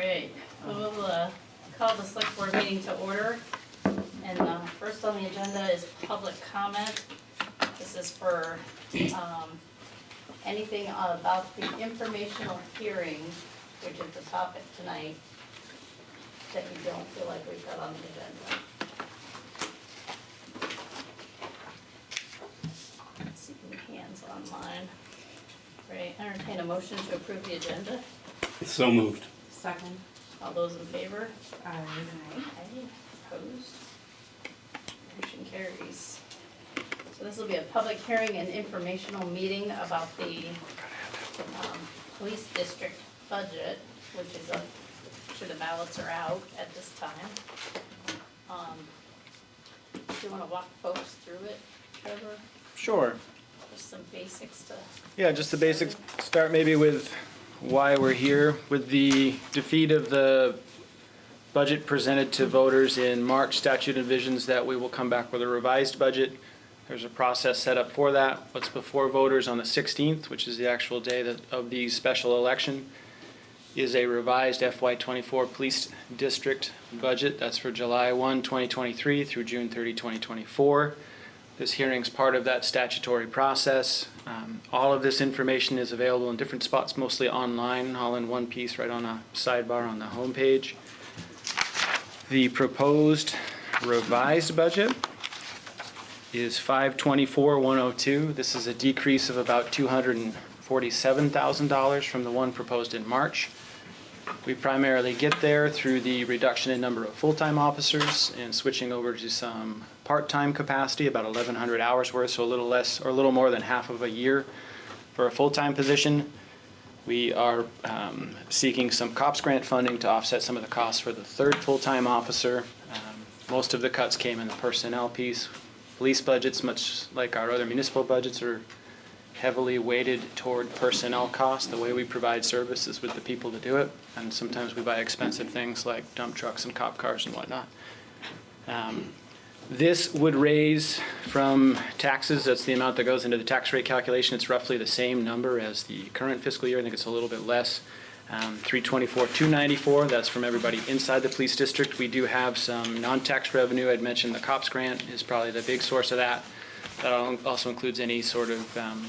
right, we'll uh, call the select board meeting to order. And uh, first on the agenda is public comment. This is for um, anything about the informational hearing, which is the topic tonight, that you don't feel like we've got on the agenda. Online. Right, entertain a motion to approve the agenda. So moved. Second. All those in favor? Aye. Aye. Opposed? Motion carries. So this will be a public hearing and informational meeting about the um, police district budget, which is up, sure the ballots are out at this time. Um, Do you want to walk folks through it, Trevor? Sure. Just some basics to, Yeah, just the basics. Start maybe with why we're here. With the defeat of the budget presented to voters in March, statute envisions that we will come back with a revised budget. There's a process set up for that. What's before voters on the 16th, which is the actual day that, of the special election, is a revised FY24 police district budget. That's for July 1, 2023 through June 30, 2024. This hearing's part of that statutory process. Um, All of this information is available in different spots, mostly online, all in one piece right on a sidebar on the homepage. The proposed revised budget is 524,102. This is a decrease of about $247,000 from the one proposed in March. We primarily get there through the reduction in number of full-time officers and switching over to some part-time capacity, about 1,100 hours worth, so a little less, or a little more than half of a year for a full-time position. We are um, seeking some COPS grant funding to offset some of the costs for the third full-time officer. Um, Most of the cuts came in the personnel piece. Police budgets, much like our other municipal budgets, are heavily weighted toward personnel costs. The way we provide services with the people to do it, and sometimes we buy expensive things like dump trucks and cop cars and whatnot. Um, This would raise from taxes, that's the amount that goes into the tax rate calculation, it's roughly the same number as the current fiscal year, I think it's a little bit less. Um, 324, 294, that's from everybody inside the police district. We do have some non-tax revenue, I'd mentioned the COPS grant is probably the big source of that. That also includes any sort of, um,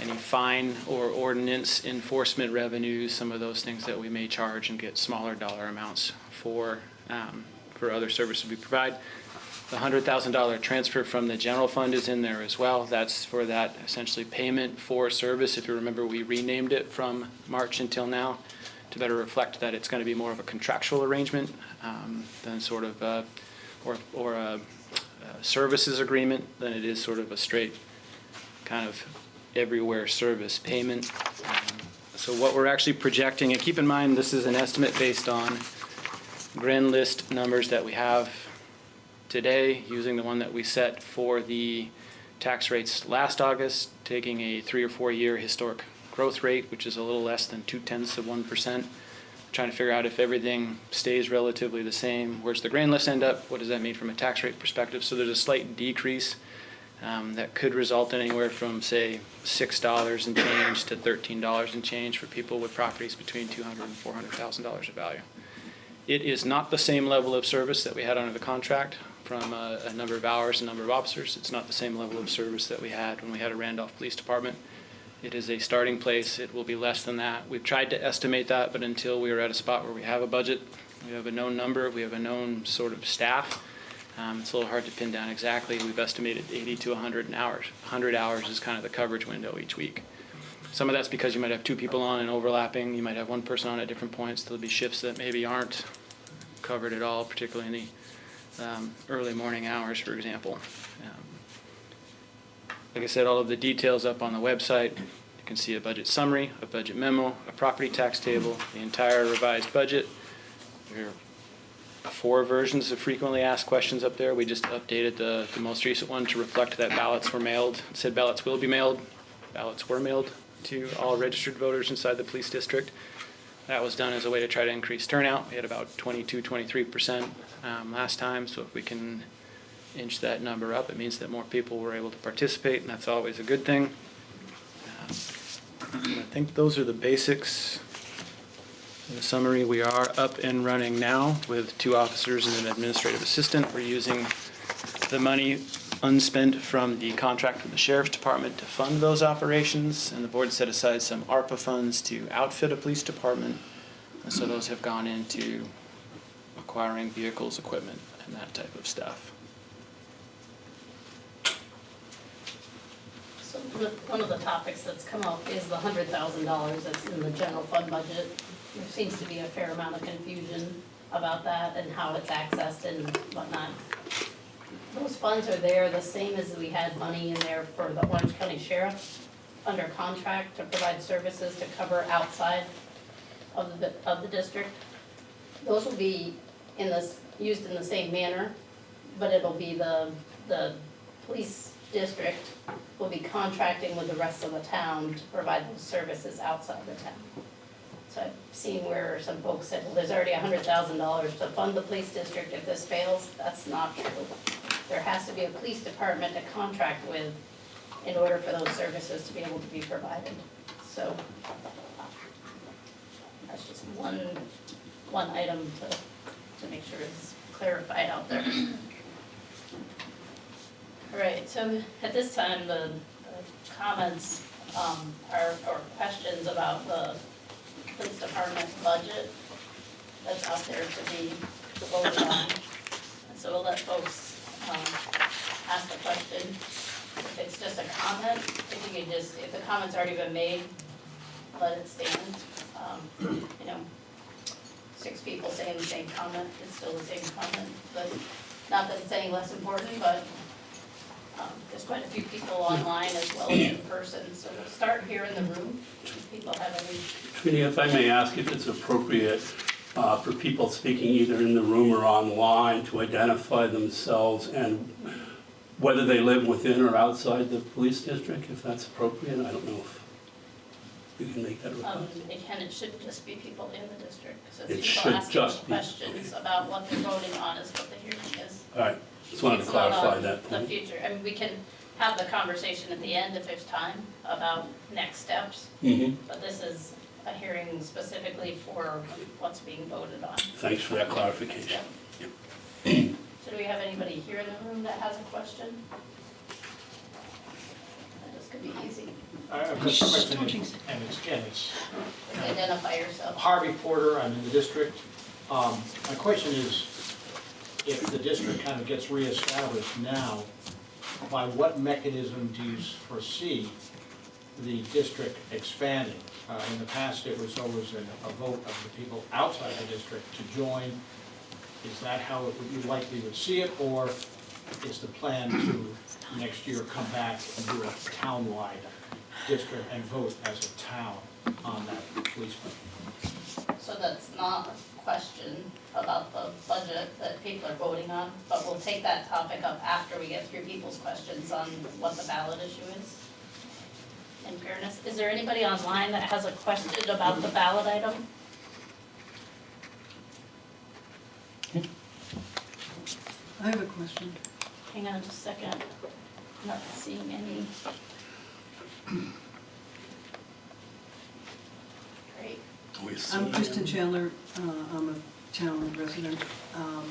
any fine or ordinance enforcement revenues, some of those things that we may charge and get smaller dollar amounts for, um, for other services we provide. The hundred thousand dollar transfer from the general fund is in there as well. That's for that essentially payment for service. If you remember, we renamed it from March until now to better reflect that it's going to be more of a contractual arrangement um, than sort of, a- or, or a services agreement than it is sort of a straight kind of everywhere service payment. Um, So what we're actually projecting, and keep in mind, this is an estimate based on grand list numbers that we have today, using the one that we set for the tax rates last August, taking a three or four year historic growth rate, which is a little less than two tenths of one percent. Trying to figure out if everything stays relatively the same, where's the grand list end up? What does that mean from a tax rate perspective? So there's a slight decrease um, that could result in anywhere from, say, six dollars and change to thirteen dollars and change for people with properties between two hundred and four hundred thousand dollars of value. It is not the same level of service that we had under the contract from a, a number of hours and number of officers. It's not the same level of service that we had when we had a Randolph Police Department. It is a starting place. It will be less than that. We've tried to estimate that, but until we are at a spot where we have a budget, we have a known number, we have a known sort of staff, um, it's a little hard to pin down exactly. We've estimated 80 to 100 hours. 100 hours is kind of the coverage window each week. Some of that's because you might have two people on and overlapping. You might have one person on at different points. There'll be shifts that maybe aren't covered at all, particularly in the um, early morning hours, for example. Um, Like I said, all of the details up on the website. You can see a budget summary, a budget memo, a property tax table, the entire revised budget. There are four versions of frequently asked questions up there. We just updated the, the most recent one to reflect that ballots were mailed. It said ballots will be mailed. Ballots were mailed to all registered voters inside the police district. That was done as a way to try to increase turnout. We had about 22, 23% um, last time, so if we can inch that number up, it means that more people were able to participate, and that's always a good thing. Um, I think those are the basics. In summary, we are up and running now with two officers and an administrative assistant. We're using the money unspent from the contract with the sheriff's department to fund those operations, and the board set aside some ARPA funds to outfit a police department. And so those have gone into acquiring vehicles, equipment, and that type of stuff. Of- one of the topics that's come up is the hundred thousand dollars that's in the general fund budget. There seems to be a fair amount of confusion about that and how it's accessed and whatnot. Those funds are there, the same as we had money in there for the Orange County Sheriff under contract to provide services to cover outside of the, of the district. Those will be in this, used in the same manner, but it'll be the, the police district will be contracting with the rest of the town to provide those services outside the town. So I've seen where some folks said, well, there's already hundred thousand dollars to fund the police district if this fails. That's not true. There has to be a police department to contract with in order for those services to be able to be provided. So that's just one, one item to, to make sure it's clarified out there. Right, so at this time, the the comments um, are, or questions about the police department budget that's out there to be voted on. And so we'll let folks um, ask the question. If it's just a comment, if you could just, if the comment's already been made, let it stand. Um, You know, six people saying the same comment, it's still the same comment, but not that it's any less important, but um, there's quite a few people online as well as in person, so we'll start here in the room. If people have any, if I may ask if it's appropriate uh, for people speaking either in the room or online to identify themselves and whether they live within or outside the police district, if that's appropriate, I don't know if you can make that um, request. it can, it should just be people in the district. So It it's should people asking just be, questions about what they're voting on is what the hearing is. All right, just wanted to It's not clarify on that The point. future, I mean, we can have the conversation at the end if there's time about next steps, Mhm. but this is a hearing specifically for what's being voted on. Thanks for that clarification. So do we have anybody here in the room that has a question? This could be easy. I have a question, and it's, again, it's Identify yourself. Harvey Porter, I'm in the district. Um, My question is, if the district kind of gets reestablished now, by what mechanism do you foresee the district expanding? Uh, In the past, it was always a a vote of the people outside the district to join. Is that how it would- you likely would see it, or is the plan to next year come back and do a townwide district and vote as a town on that? So that's not question about the budget that people are voting on, but we'll take that topic up after we get through people's questions on what the ballot issue is. In fairness, is there anybody online that has a question about the ballot item? I have a question. Hang on just a second, I'm not seeing any. Great. I'm Kristen Chandler, uh, I'm a town resident. Um,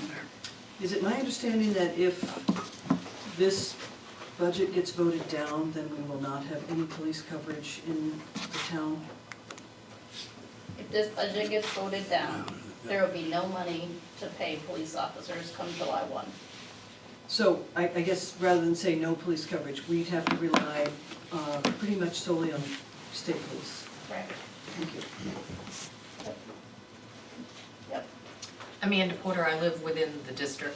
Is it my understanding that if this budget gets voted down, then we will not have any police coverage in the town? If this budget gets voted down, there will be no money to pay police officers come July one. So I, I guess rather than say no police coverage, we'd have to rely uh, pretty much solely on state police. Correct. Thank you. Yep. Amanda Porter, I live within the district.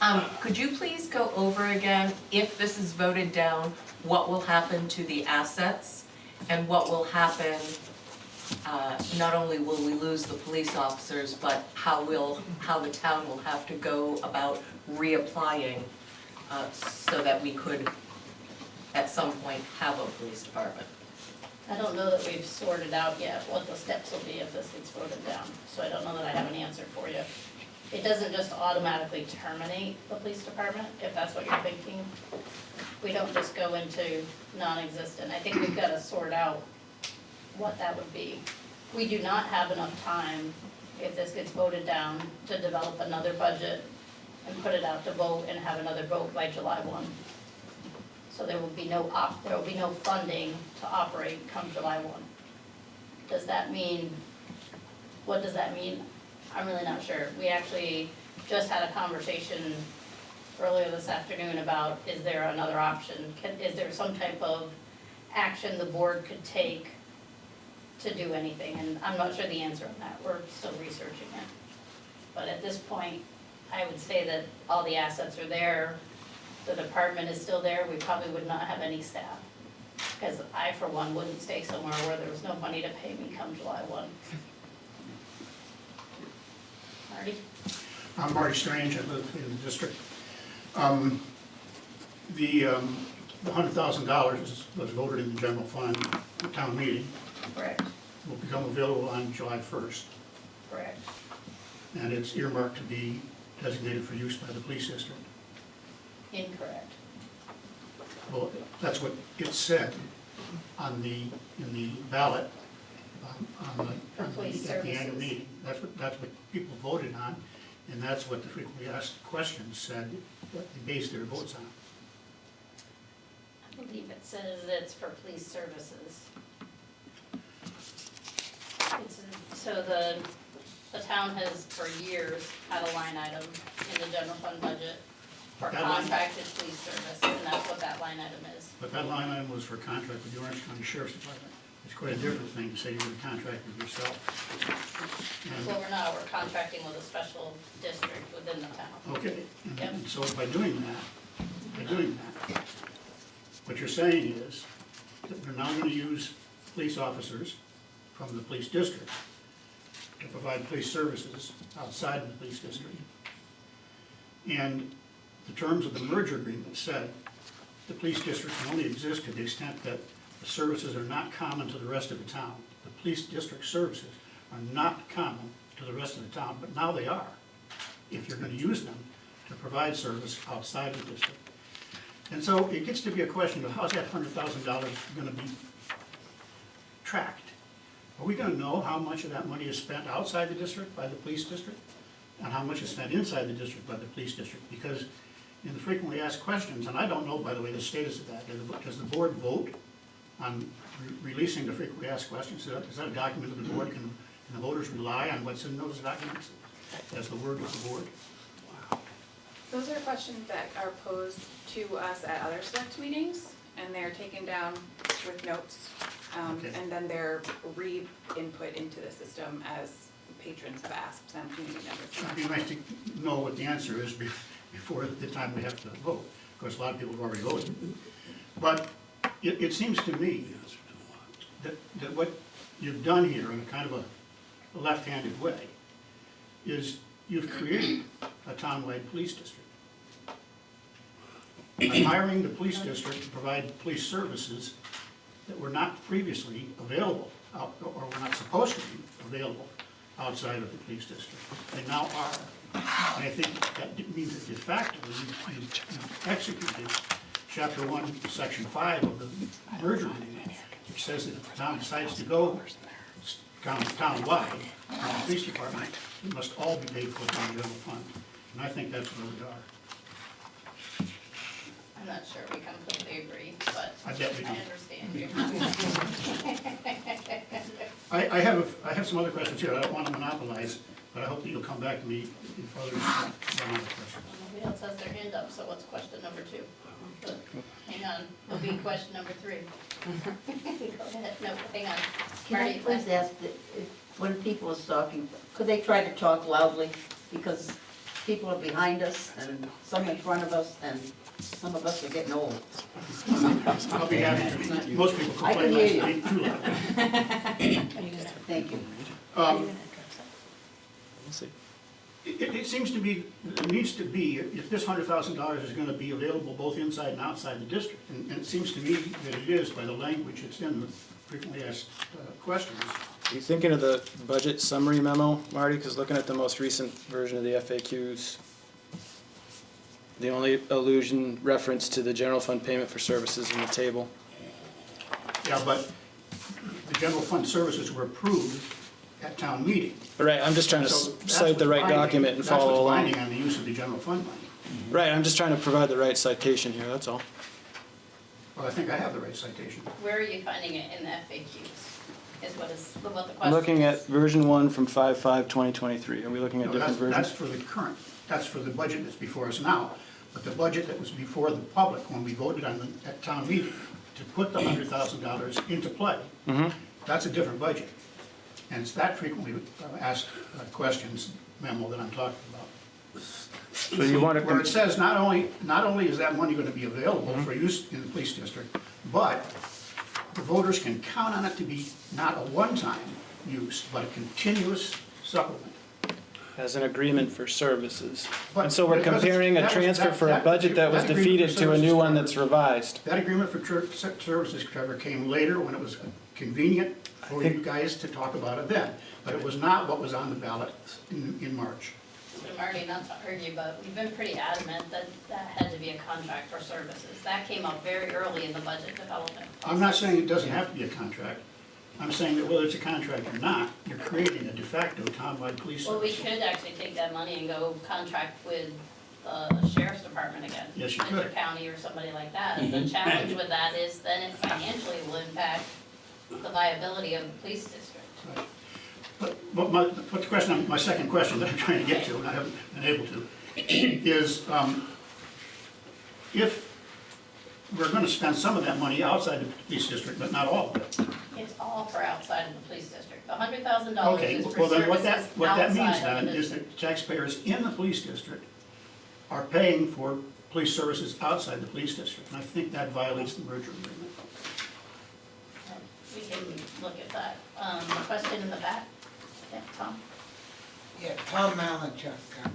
Um, could you please go over again, if this is voted down, what will happen to the assets? And what will happen, uh, not only will we lose the police officers, but how will, how the town will have to go about reapplying, uh, so that we could, at some point, have a police department? I don't know that we've sorted out yet what the steps this gets voted down, so I don't know that I have an answer for you. It doesn't just automatically terminate the police department, if that's what you're thinking. We don't just go into non-existent. I think we've gotta sort out what that would be. we do not have enough time, if this gets voted down, to develop another budget and put it out to vote and have another vote by July one. So there will be no op, there will be no funding to operate come July one. Does that mean, what does that mean? I'm really not sure. We actually just had a conversation earlier this afternoon about, is there another option? Can, is there some type of action the board could take to do anything? And I'm not sure the answer on that. We're still researching it. But at this point, I would say that all the assets are there. The department is still there. We probably would not have any staff. Because I, for one, wouldn't stay somewhere where there was no money to pay me come July one. Marty? I'm Marty Strange, I live in the district. Um, The, um, the hundred thousand dollars was voted in the general fund, at town meeting, Correct, will become available on July first. correct. And it's earmarked to be designated for use by the police district. Incorrect. Well, that's what it said on the, in the ballot, um, on the, on police the, at the annual services. meeting. That's what, that's what people voted on, and that's what the frequently asked questions said, that they based their votes on. I believe it says it's for police services. It's, so the, the town has for years had a line item in the general fund budget for That line- contracted police service, and that's what that line item is. But that line item was for contract with the Orange County Sheriff's Department. It's quite a different thing to say you're in contract with yourself. Well, And, we're not, we're contracting with a special district within the town. okay, and- Yep. and so by doing that, by doing that, what you're saying is that we're now gonna use police officers from the police district to provide police services outside of the police district. And the terms of the merger agreement said the police district can only exist to the extent that the services are not common to the rest of the town. The police district services are not common to the rest of the town, but now they are, if you're gonna use them to provide service outside the district. And so it gets to be a question of how's that hundred thousand dollars gonna be tracked? Are we gonna know how much of that money is spent outside the district by the police district? And how much is spent inside the district by the police district? Because in the frequently asked questions, and I don't know, by the way, the status of that, does the board vote on re- releasing the frequently asked questions? Is that, is that a document that the board can, can the voters rely on what's in those documents as the word of the board? Those are questions that are posed to us at other select meetings, and they're taken down with notes. um, Okay. And then they're re-input into the system as patrons have asked them, community members. It'd be nice to know what the answer is be- before the time we have to vote. Of course, a lot of people have already voted. But it, it seems to me that, that what you've done here in a kind of a left-handed way is you've created a townwide police district. By hiring the police district to provide police services that were not previously available, out- or were not supposed to be available outside of the police district. They now are. And I think that means that de facto, you- you've executed chapter one, section five of the merger which says that if the town decides to go town, townwide, the police department, it must all be paid for from the general fund. And I think that's where we are. I'm not sure we completely agree, but I bet we I understand you. I, I have, a- I have some other questions here, I don't want to monopolize, but I hope that you'll come back to me if others run uh, out of questions. Nobody else has their hand up, so what's question number two? But, Hang on, will be question number three. Go ahead, no, hang on. Can I Marty, please ask, that if- when people is talking, could they try to talk loudly? Because people are behind us and some in front of us, and some of us are getting old. I'll be happy to, most people I can complain hear last you. week too loud. Thank you. Um, We'll see. It, it seems to be, it needs to be, if this hundred thousand dollars is gonna be available both inside and outside the district, and, and it seems to me that it is by the language it's in the frequently asked uh, questions. Are you thinking of the budget summary memo, Marty? Because looking at the most recent version of the FAQs, the only allusion, reference to the general fund payment for services in the table. Yeah, but the general fund services were approved at town meeting. Right, I'm just trying to So that's cite the what's right binding- document and follow That's what's along. binding on the use of the general fund money. Right, I'm just trying to provide the right citation here, that's all. Well, I think I have the right citation. Where are you finding it in the FAQs? Is what is, what the question I'm looking at is? version one from five five twenty twenty-three. Are we looking at No, that's, different that's versions? for the current, that's for the budget that's before us now. But the budget that was before the public, when we voted on the, at town meeting, to put the hundred thousand dollars into play, Mm-hmm. that's a different budget. And it's that frequently uh, asked uh, questions memo that I'm talking about. So you want to. Where it says not only, not only is that money gonna be available Mm-hmm. for use in the police district, but the voters can count on it to be not a one-time use, but a continuous supplement. As an agreement for services. But And so we're comparing a that was- transfer that- for a budget that was that agreement for defeated to a new one that's revised. That agreement for services, Trevor, came later when it was convenient for you guys to talk about it then. But it was not what was on the ballot in, in March. So Marty, not to argue, but we've been pretty adamant that that had to be a contract for services. That came up very early in the budget development. I'm not saying it doesn't have to be a contract. I'm saying that whether it's a contract or not, you're creating a de facto townwide police Well, we service. could actually take that money and go contract with the sheriff's department again. Yes, you could. County or somebody like that. And the mm-hmm. challenge with that is then it financially will impact the viability of the police district. Right. But, but my, but the question, my second question that I'm trying to get to, and I haven't been able to, is, um, if we're gonna spend some of that money outside the police district, but not all of it. It's all for outside of the police district. The hundred thousand dollars Okay, is for well then what that, what that means then the is that taxpayers in the police district are paying for police services outside the police district. And I think that violates the merger agreement. Can look at that. Um, question in the back? Yeah, Tom? Yeah, Tom Malinchuk. uh,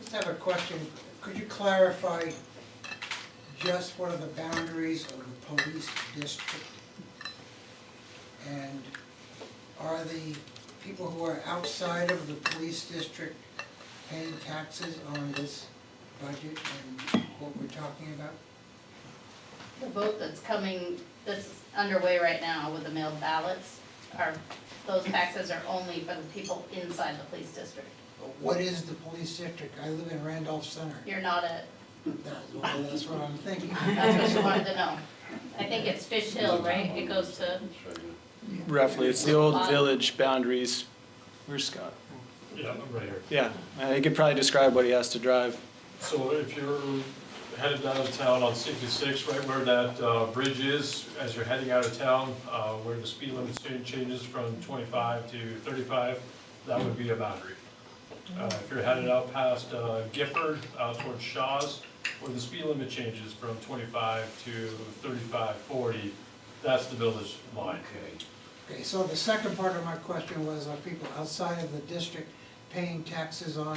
Just have a question. Could you clarify just what are the boundaries of the police district? And are the people who are outside of the police district paying taxes on this budget and what we're talking about? The vote that's coming, that's underway right now with the mailed ballots are, those taxes are only for the people inside the police district. What is the police district? I live in Randolph Center. You're not a, That's well, that's what I'm thinking. that's what you wanted to know. I think it's Fish Hill, right? It goes to, Roughly, it's the old village boundaries. Where's Scott? Yeah, I'm right here. Yeah, uh, he could probably describe what he has to drive. So if you're headed down to town on 66, right where that uh, bridge is, as you're heading out of town, uh, where the speed limit cha- changes from 25 to 35, that would be a boundary. Uh, If you're headed out past uh, Gifford, out towards Shaw's, where the speed limit changes from 25 to 35, 40, that's the village line. Okay, Okay, so the second part of my question was, are people outside of the district paying taxes on,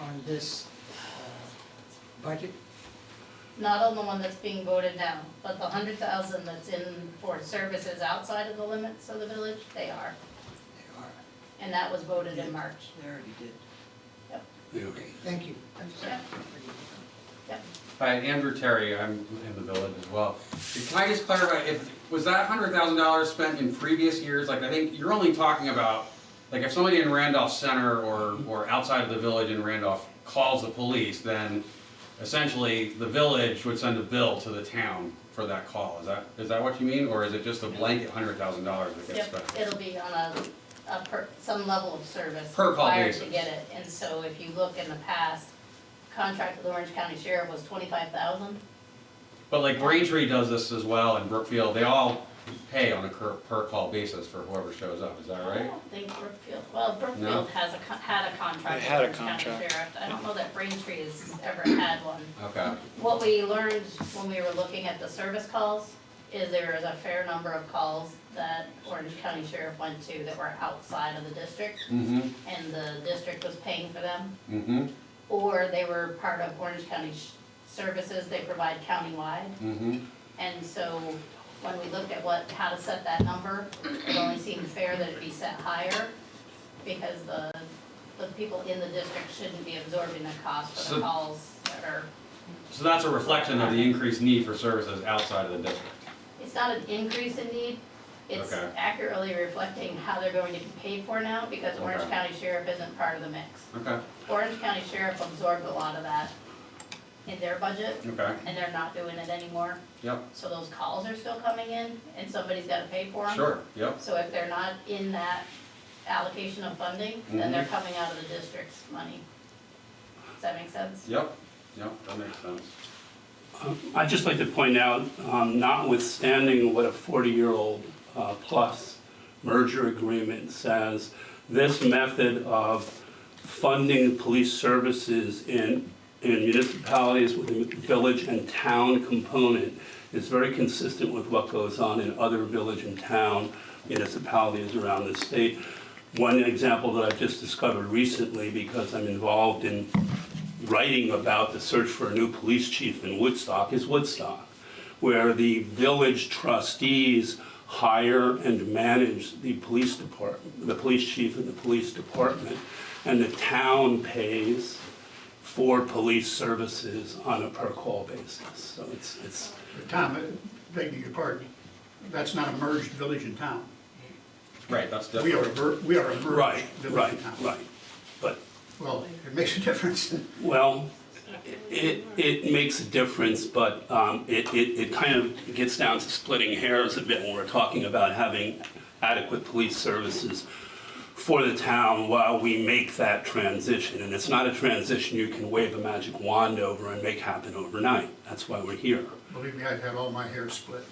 on this uh, budget? Not on the one that's being voted down, but the hundred thousand that's in for services outside of the limits of the village, they are. They are. And that was voted in March. They already did. Yep. Okay, thank you. Yeah. Hi, Andrew Terry, I'm in the village as well. Can I just clarify, if, was that hundred thousand dollars spent in previous years? Like, I think you're only talking about, like, if somebody in Randolph Center or, or outside of the village in Randolph calls the police, then essentially the village would send a bill to the town for that call. Is that, is that what you mean? Or is it just a blanket hundred thousand dollars that gets Yep, spent? it'll be on a, a per, some level of service. Per call Required to get it, and so if you look in the past, contract with Orange County Sheriff was twenty-five thousand. But like Braintree does this as well, and Brookfield, they all pay on a per, per call basis for whoever shows up, is that I right? don't think Brookfield, well, No? Brookfield has a, con- had a contract They had a Orange County contract. Sheriff. I don't know that Braintree has ever had one. Okay. What we learned when we were looking at the service calls is there is a fair number of calls that Orange County Sheriff went to that were outside of the district, Mm-hmm, and the district was paying for them. mm-hmm, Or they were part of Orange County sh- services they provide countywide. mm-hmm. And so when we looked at what, how to set that number, it only seemed fair that it be set higher because the, the people in the district shouldn't be absorbing the cost for So- the calls that are, So that's a reflection of the increased need for services outside of the district. it's not an increase in need, It's Okay. accurately reflecting how they're going to be paid for now, because Orange Okay. County Sheriff isn't part of the mix. Okay, Orange County Sheriff absorbed a lot of that in their budget, okay, and they're not doing it anymore. yep, So those calls are still coming in, and somebody's gotta pay for them. sure, yep, So if they're not in that allocation of funding, then they're coming out of the district's money. Does that make sense? yep, yep, that makes sense. Um, I'd just like to point out, um, notwithstanding what a 40-year-old uh, plus merger agreement says, this method of funding police services in in municipalities with a village and town component is very consistent with what goes on in other village and town municipalities around the state. One example that I've just discovered recently, because I'm involved in writing about the search for a new police chief in Woodstock is Woodstock, where the village trustees hire and manage the police department, the police chief and the police department, and the town pays for police services on a per-call basis. So it's, it's, Tom, uh, begging your pardon, that's not a merged village and town. Right, that's We are, a different. ver- we are a merged right, village right, and town. right. But Well, it makes a difference. Well, it, it makes a difference, but um, it, it, it kind of gets down to splitting hairs a bit when we're talking about having adequate police services for the town while we make that transition. And it's not a transition you can wave a magic wand over and make happen overnight. That's why we're here. Believe me, I've had all my hair split.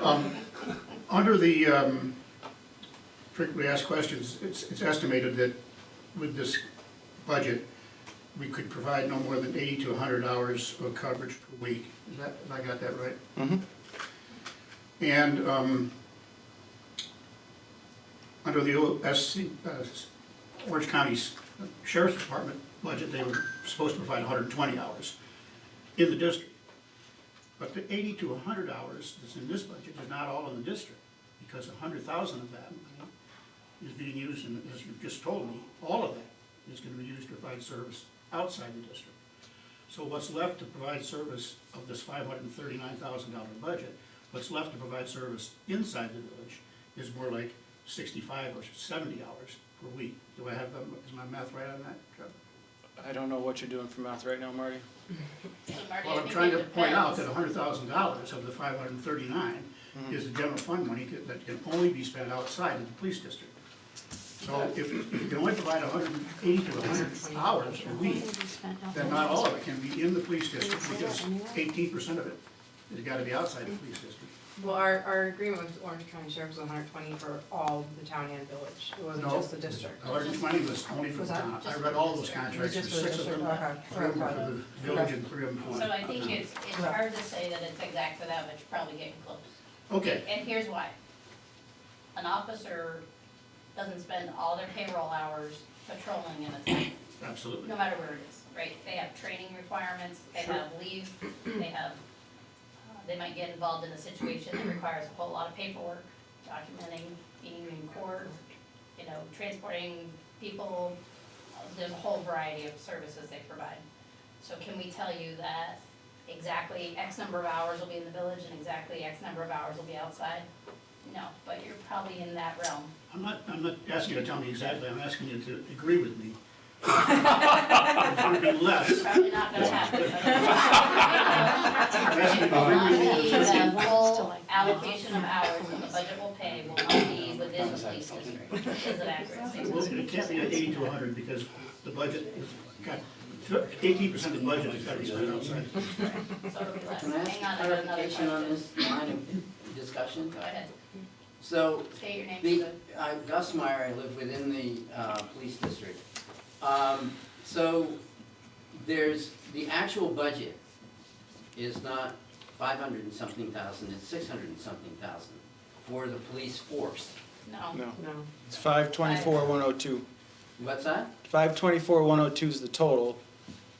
Um, Under the um, frequently asked questions, it's it's estimated that with this budget, we could provide no more than 80 to 100 hours of coverage per week. Is that, have I got that right? Mhm. And um, under the OSC, uh, Orange County's Sheriff's Department budget, they were supposed to provide 120 hours in the district. But the 80 to 100 hours that's in this budget is not all in the district, because 100,000 of that money is being used, and as you just told me, all of that is gonna be used to provide service outside the district. So what's left to provide service of this $539,000 budget, what's left to provide service inside the village is more like 65 or 70 hours per week. Do I have, the- is my math right on that, Chuck? I don't know what you're doing for math right now, Marty. Marty, Well, I'm trying it to point out that hundred thousand dollars of the five hundred and thirty-nine mm-hmm. is the general fund money that- that can only be spent outside of the police district. So if if you can only provide hundred and eighty to hundred hours a week, then not all of it can be in the police district, because eighteen percent of it has gotta be outside the police district. Well, our, our agreement with Orange County Sheriff was hundred twenty for all the town and village, it wasn't No. just the district. hundred and twenty was only for Was the that town. I just read all the those contracts, there's just for six the of them, district, okay. three of them for the village and three of them for. So I think it's, it's hard to say that it's exact for that, but you're probably getting close. Okay, And here's why. An officer doesn't spend all their payroll hours patrolling in a town, absolutely. no matter where it is, right? They have training requirements, they Sure. have leave, they have, they might get involved in a situation that requires a whole lot of paperwork, documenting, being in court, you know, transporting people. There's a whole variety of services they provide. So can we tell you that exactly X number of hours will be in the village and exactly X number of hours will be outside? No, but you're probably in that realm. I'm not, I'm not asking you to tell me exactly, I'm asking you to agree with me. It's gonna be less. Probably not gonna happen. I'm asking to Will agree not with me. be the full allocation of hours that the budget will pay will not be within the police district. Is it accurate Well, it can't be at eighty to hundred because the budget is, got, eighteen percent of the budget has got to be spent outside. So it'll be less. Can I ask Hang on, I have another clarification on question. this line of discussion? Go ahead, So, state your name, the, so uh, Gus Meyer, I live within the, uh, police district. Um, so, there's, the actual budget is not five hundred and something thousand, it's six hundred and something thousand for the police force. no. No, No. it's five twenty-four, one oh two. What's that? Five twenty-four, one oh two is the total.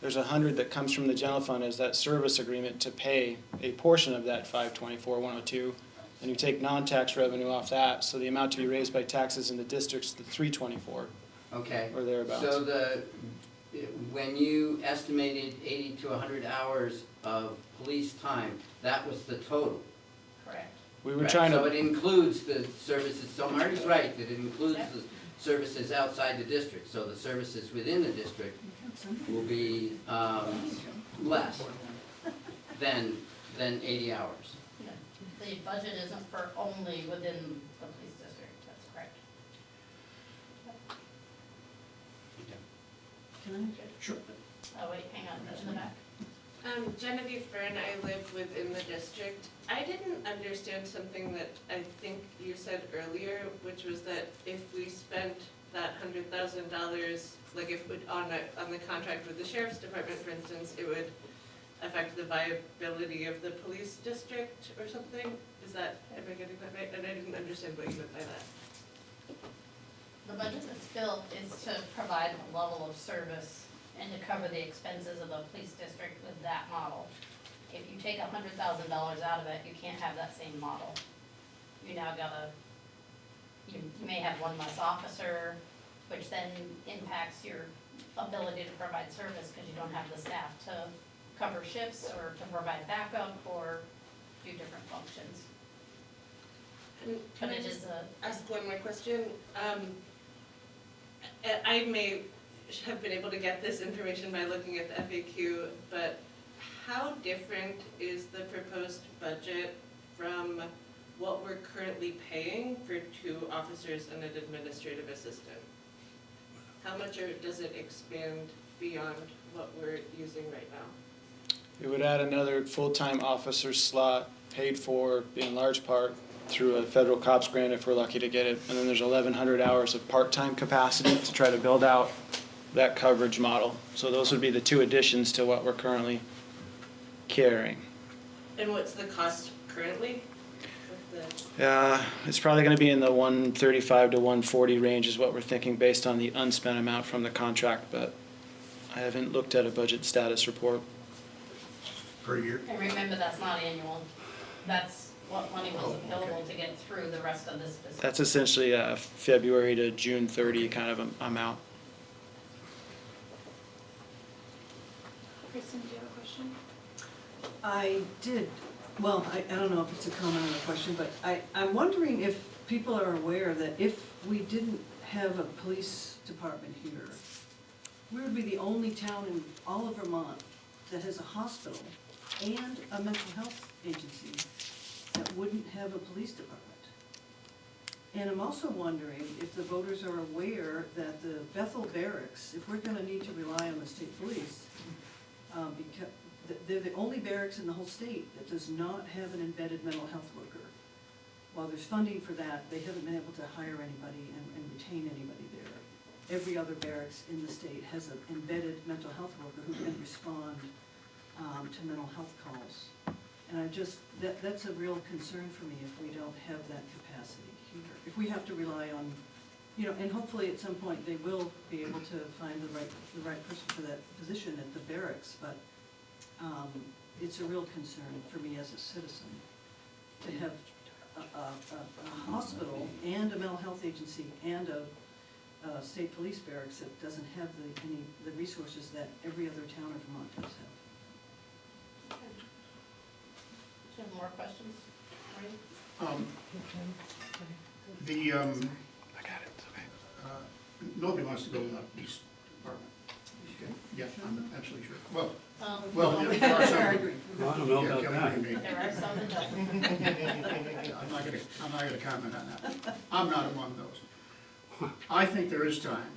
There's a hundred that comes from the general fund as that service agreement to pay a portion of that five twenty-four, one oh two. And you take non-tax revenue off that, so the amount to be raised by taxes in the district's the three twenty-four, Okay. or thereabouts. So the, when you estimated eighty to hundred hours of police time, that was the total? Correct. We were Right, trying So to, it includes the services, so Marty's right, that it includes the services outside the district, so the services within the district will be, um, less than, than eighty hours. The budget isn't for only within the police district, that's correct. Can I? Sure. Oh, wait, hang on, in the back. Um, Genevieve Byrne, I live within the district. I didn't understand something that I think you said earlier, which was that if we spent that hundred thousand dollars, like if, it- on a, on the contract with the sheriff's department, for instance, it would affect the viability of the police district or something? Is that, am I getting that right? And I didn't understand what you meant by that. The budget that's built is to provide a level of service and to cover the expenses of the police district with that model. If you take a hundred thousand dollars out of it, you can't have that same model. You now gotta, you, you may have one less officer, which then impacts your ability to provide service, cause you don't have the staff to cover shifts or to provide backup or do different functions. Can But I just a, ask one more question. Um, I- may have been able to get this information by looking at the FAQ, but how different is the proposed budget from what we're currently paying for two officers and an administrative assistant? How much does it expand beyond what we're using right now? it would add another full-time officer slot paid for in large part through a federal cops grant if we're lucky to get it. And then there's eleven hundred hours of part-time capacity to try to build out that coverage model. So those would be the two additions to what we're currently carrying. And what's the cost currently with the? Uh, it's probably gonna be in the one thirty-five to one forty range is what we're thinking based on the unspent amount from the contract, but I haven't looked at a budget status report. Per year? and remember, that's not annual. That's what money was oh, available to get through the rest of this fiscal. That's essentially a February to June thirty kind of am- amount. Kristen, do you have a question? I did, well, I, I don't know if it's a comment or a question, but I, I'm wondering if people are aware that if we didn't have a police department here, we would be the only town in all of Vermont that has a hospital and a mental health agency that wouldn't have a police department. And I'm also wondering if the voters are aware that the Bethel Barracks, if we're gonna need to rely on the state police, um, because, they're the only barracks in the whole state that does not have an embedded mental health worker. While there's funding for that, they haven't been able to hire anybody and, and retain anybody there. Every other barracks in the state has an embedded mental health worker who can respond, um, to mental health calls. And I just, that, that's a real concern for me if we don't have that capacity here. If we have to rely on, you know, and hopefully at some point they will be able to find the right, the right person for that position at the barracks, but, um, it's a real concern for me as a citizen to have a, a, a- hospital and a mental health agency and a, a state police barracks that doesn't have the, any, the resources that every other town in Vermont does have. Do you have more questions? Maureen? Um, The, um, uh, nobody wants to go to the police department. Yeah, I'm absolutely sure. Well, Um, well, there are some. I. Well, I don't know Yeah, about that. There are some that don't. I'm not gonna, I'm not gonna comment on that. I'm not among those. I think there is time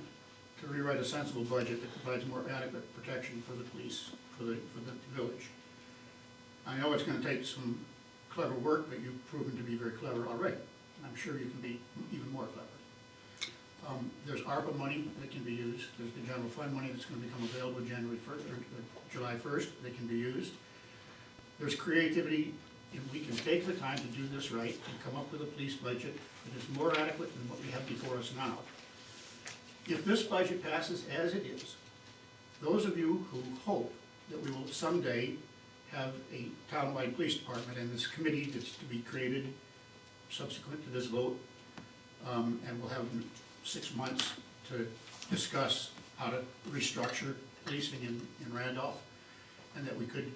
to rewrite a sensible budget that provides more adequate protection for the police, for the, for the village. I know it's gonna take some clever work, but you've proven to be very clever already. I'm sure you can be even more clever. Um, there's ARPA money that can be used, there's the general fund money that's gonna become available January first, or or July first, that can be used. There's creativity, and we can take the time to do this right and come up with a police budget that is more adequate than what we have before us now. If this budget passes as it is, those of you who hope that we will someday have a townwide police department and this committee that's to be created subsequent to this vote, um, and we'll have six months to discuss how to restructure policing in, in Randolph, and that we could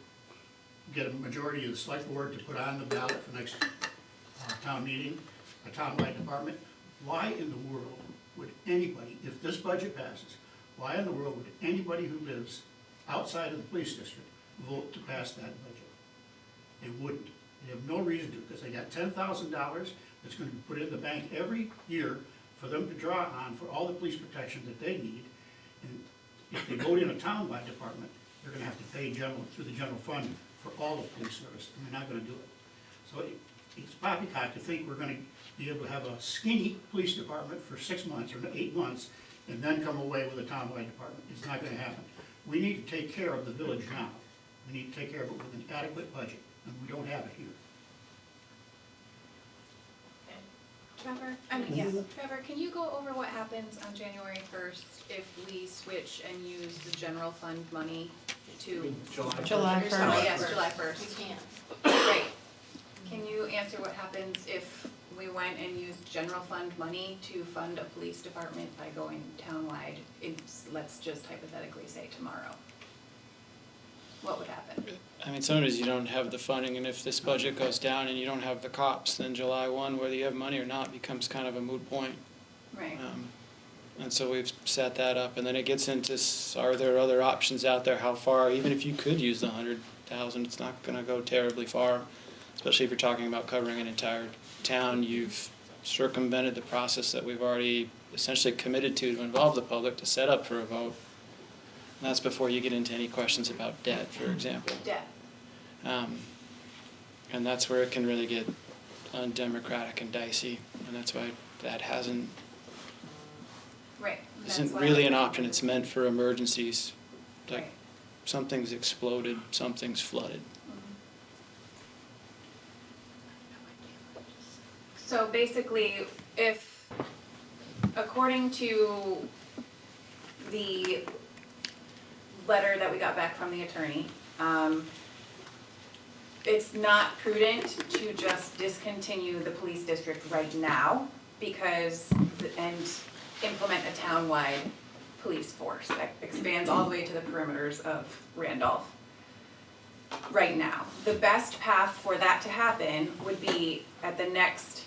get a majority of the select board to put on the ballot for next our town meeting, a townwide department, why in the world would anybody, if this budget passes, why in the world would anybody who lives outside of the police district vote to pass that budget? They wouldn't. They have no reason to, because they got ten thousand dollars that's gonna be put in the bank every year for them to draw on for all the police protection that they need. And if they vote in a townwide department, they're gonna have to pay general, through the general fund for all the police service, and they're not gonna do it. So it- it's poppycock to think we're gonna be able to have a skinny police department for six months or eight months, and then come away with a townwide department. It's not gonna happen. We need to take care of the village now. We need to take care of it with an adequate budget, and we don't have it here. Trevor, I mean, yeah, Trevor, can you go over what happens on January first if we switch and use the general fund money to? July July Oh, first. yes, July first. We can't. Right. Can you answer what happens if we went and used general fund money to fund a police department by going townwide? It's, let's just hypothetically say tomorrow. What would happen? I mean, sometimes you don't have the funding, and if this budget goes down and you don't have the cops, then July one, whether you have money or not, becomes kind of a moot point. Right. Um, And so we've set that up, and then it gets into, are there other options out there, how far, even if you could use the hundred thousand, it's not gonna go terribly far. Especially if you're talking about covering an entire town, you've circumvented the process that we've already essentially committed to to involve the public to set up for a vote. That's before you get into any questions about debt, for example. Debt. Um, and that's where it can really get undemocratic and dicey, and that's why that hasn't, Right. Isn't really an option, it's meant for emergencies. Like, Right. something's exploded, something's flooded. So basically, if, according to the letter that we got back from the attorney, um, it's not prudent to just discontinue the police district right now because, and implement a townwide police force that expands all the way to the perimeters of Randolph right now. The best path for that to happen would be at the next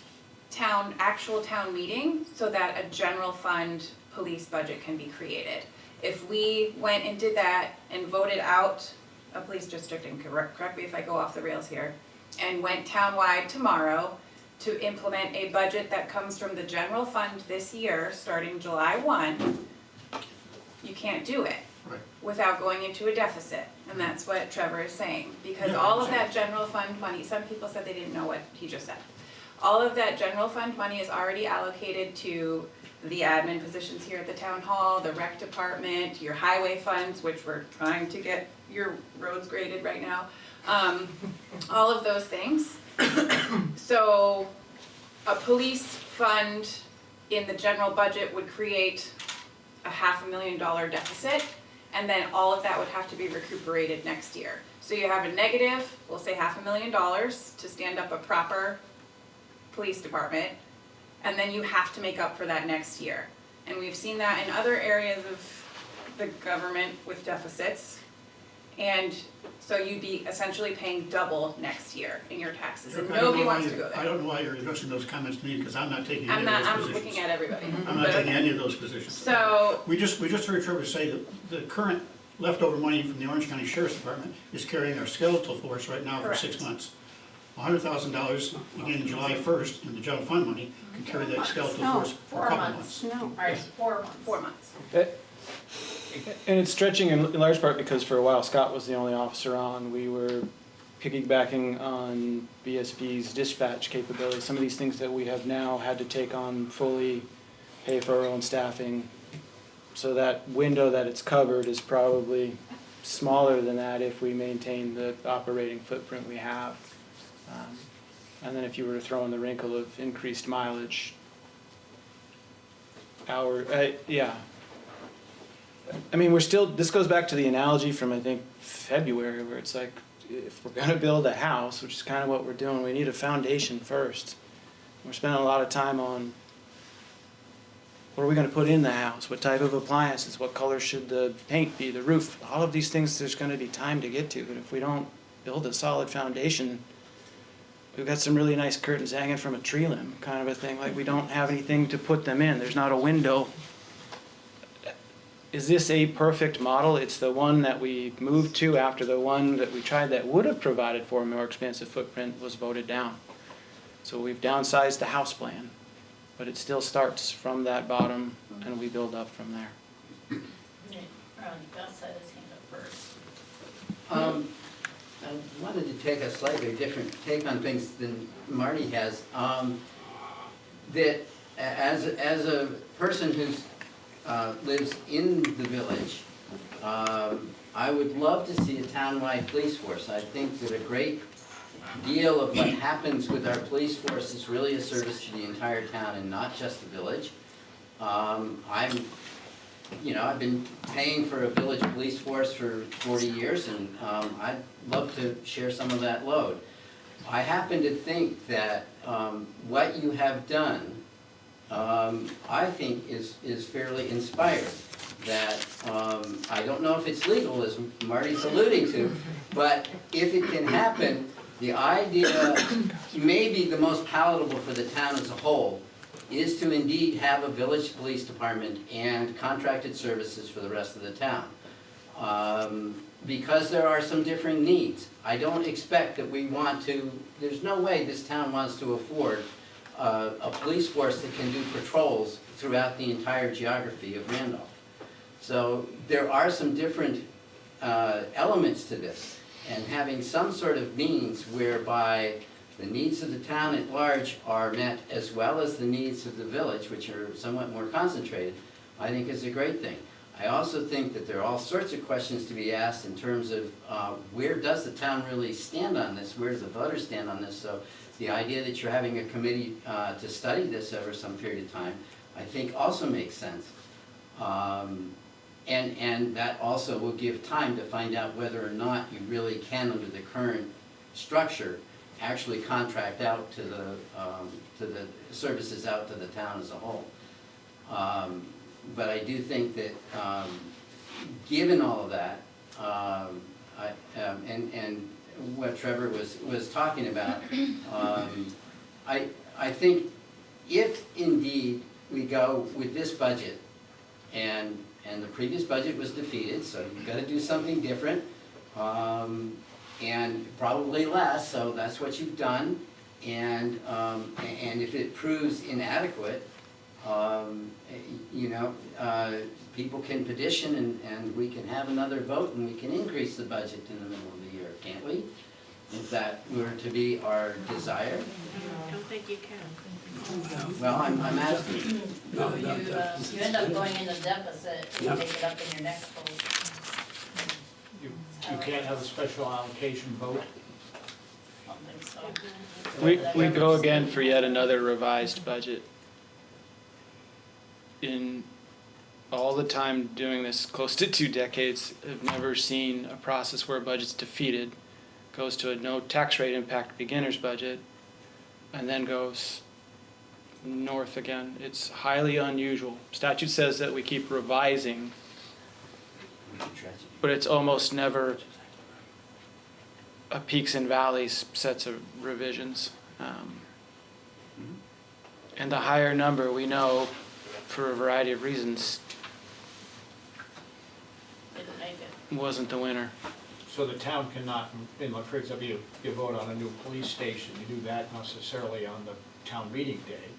town, actual town meeting, so that a general fund police budget can be created. If we went and did that and voted out a police district, and correct, correct me if I go off the rails here, and went townwide tomorrow to implement a budget that comes from the general fund this year, starting July one, you can't do it Right. without going into a deficit, and that's what Trevor is saying. Because Yeah, all of that general fund money, some people said they didn't know what he just said. All of that general fund money is already allocated to the admin positions here at the town hall, the rec department, your highway funds, which we're trying to get your roads graded right now. Um, all of those things. So, a police fund in the general budget would create a half a million dollar deficit, and then all of that would have to be recuperated next year. So you have a negative, we'll say half a million dollars to stand up a proper police department, and then you have to make up for that next year. And we've seen that in other areas of the government with deficits. And so you'd be essentially paying double next year in your taxes, and I don't nobody know why wants to you- go I there. don't know why you're addressing those comments to me, because I'm not taking I'm any not, of those I'm positions. looking at everybody. I'm not But taking any of those positions. So, We just, we just heard Trevor say that the current leftover money from the Orange County Sheriff's Department is carrying our skeletal force right now for six Correct. months. A hundred thousand dollars, again, July first, in the general fund money, can carry that skeletal force for a couple months. No, alright, four months. four months. Eh, and it's stretching in in large part because for a while Scott was the only officer on. We were piggybacking on VSP's dispatch capability. Some of these things that we have now had to take on fully, pay for our own staffing. So that window that it's covered is probably smaller than that if we maintain the operating footprint we have. Um, And then if you were to throw in the wrinkle of increased mileage, hour, uh, yeah, I mean, we're still, this goes back to the analogy from, I think, February, where it's like, if we're gonna build a house, which is kind of what we're doing, we need a foundation first. We're spending a lot of time on, what are we gonna put in the house? What type of appliances? What color should the paint be, the roof? All of these things, there's gonna be time to get to, but if we don't build a solid foundation, we've got some really nice curtains hanging from a tree limb, kind of a thing, like we don't have anything to put them in, there's not a window. Is this a perfect model? It's the one that we moved to after the one that we tried that would have provided for a more expansive footprint was voted down. So we've downsized the house plan, but it still starts from that bottom and we build up from there. Ron, Gus had his hand up first. Um, I wanted to take a slightly different take on things than Marty has. Um, that as, as a person who uh, lives in the village, um, I would love to see a townwide police force. I think that a great deal of what happens with our police force is really a service to the entire town and not just the village. Um, I'm you know, I've been paying for a village police force for forty years and, um, I'd love to share some of that load. I happen to think that, um, what you have done, um, I think is, is fairly inspired. That, um, I don't know if it's legal, as Marty's alluding to, but if it can happen, the idea may be the most palatable for the town as a whole, is to indeed have a village police department and contracted services for the rest of the town. Um, because there are some differing needs. I don't expect that we want to, there's no way this town wants to afford uh, a police force that can do patrols throughout the entire geography of Randolph. So there are some different uh, elements to this, and having some sort of means whereby the needs of the town at large are met as well as the needs of the village, which are somewhat more concentrated, I think is a great thing. I also think that there are all sorts of questions to be asked in terms of uh, where does the town really stand on this? Where does the voters stand on this? So the idea that you're having a committee uh, to study this over some period of time, I think also makes sense. Um, And, and that also will give time to find out whether or not you really can, under the current structure, actually contract out to the, um, to the services out to the town as a whole. Um, But I do think that, um, given all of that, um, I, um, and, and what Trevor was, was talking about, um, I, I think if indeed we go with this budget, and, and the previous budget was defeated, so you've gotta do something different, um, and probably less, so that's what you've done. And, um, and if it proves inadequate, um, you know, uh, people can petition and, and we can have another vote and we can increase the budget in the middle of the year, can't we? If that were to be our desire, I don't think you can. well, I'm, I'm asking. No, You, uh, you end up going into deficit, if you Yeah. take it up in your next vote. You, you can't have a special allocation vote? I don't think so. We, we go again for yet another revised budget. In all the time doing this, close to two decades, I've never seen a process where a budget's defeated, goes to a no tax rate impact beginner's budget, and then goes north again. It's highly unusual. Statute says that we keep revising, but it's almost never a peaks and valleys sets of revisions. Um, And the higher number, we know, for a variety of reasons, Didn't make it. wasn't the winner. So the town cannot, in, like, for example, you, you vote on a new police station, you do that necessarily on the town meeting day.